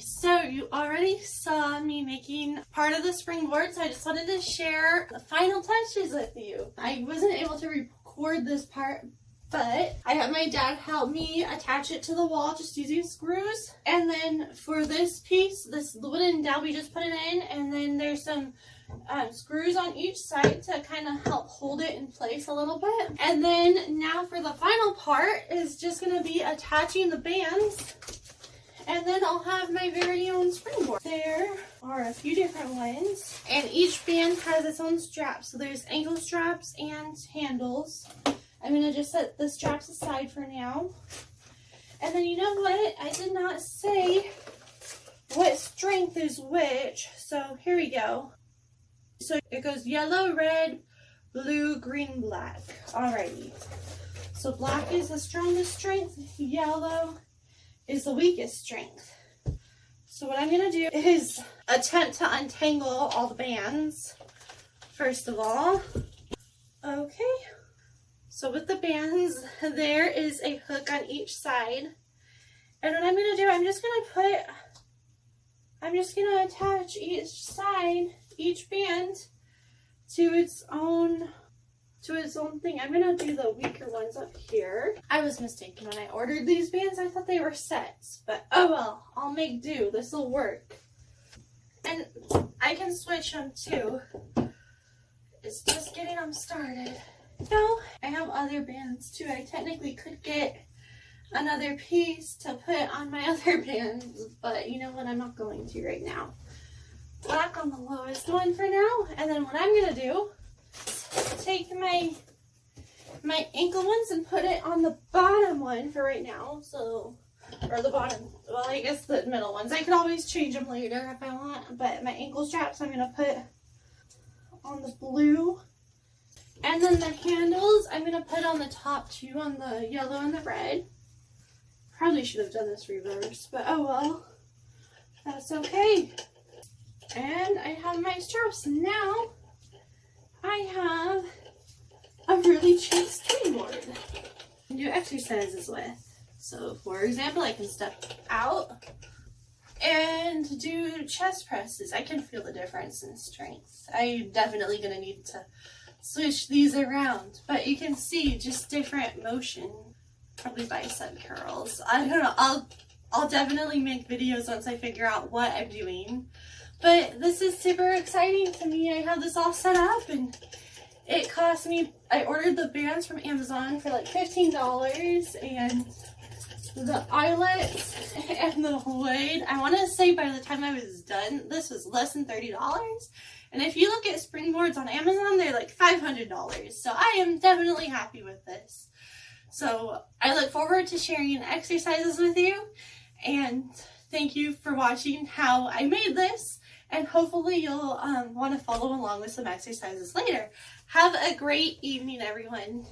So you already saw me making part of the springboard, so I just wanted to share the final touches with you. I wasn't able to record this part, but I had my dad help me attach it to the wall just using screws. And then for this piece, this wooden dowel, we just put it in, and then there's some um, screws on each side to kind of help hold it in place a little bit. And then now for the final part is just going to be attaching the bands. And then I'll have my very own springboard. There are a few different ones. And each band has its own straps. So there's ankle straps and handles. I'm going to just set the straps aside for now. And then you know what? I did not say what strength is which. So here we go. So it goes yellow, red, blue, green, black. Alrighty. So black is the strongest strength, yellow is the weakest strength. So what I'm going to do is attempt to untangle all the bands, first of all. Okay. So with the bands, there is a hook on each side. And what I'm going to do, I'm just going to put, I'm just going to attach each side each band to its own to its own thing. I'm gonna do the weaker ones up here. I was mistaken when I ordered these bands. I thought they were sets, but oh well, I'll make do. This will work. And I can switch them too. It's just getting them started. No, I have other bands too. I technically could get another piece to put on my other bands, but you know what? I'm not going to right now black on the lowest one for now. And then what I'm to do take my my ankle ones and put it on the bottom one for right now. So, or the bottom, well, I guess the middle ones. I could always change them later if I want, but my ankle straps I'm going to put on the blue. And then the handles I'm going to put on the top two on the yellow and the red. Probably should have done this reverse, but oh well. That's okay. And I have my straps. Now I have a really cheap springboard to do exercises with. So for example, I can step out and do chest presses. I can feel the difference in strength. I'm definitely to need to switch these around, but you can see just different motion. Probably bicep curls. I don't know. I'll I'll definitely make videos once I figure out what I'm doing. But this is super exciting to me. I have this all set up and it cost me, I ordered the bands from Amazon for like $15 and the eyelets and the blade, I want to say by the time I was done, this was less than $30. And if you look at springboards on Amazon, they're like $500. So I am definitely happy with this. So I look forward to sharing exercises with you and thank you for watching how I made this and hopefully you'll um, want to follow along with some exercises later. Have a great evening, everyone.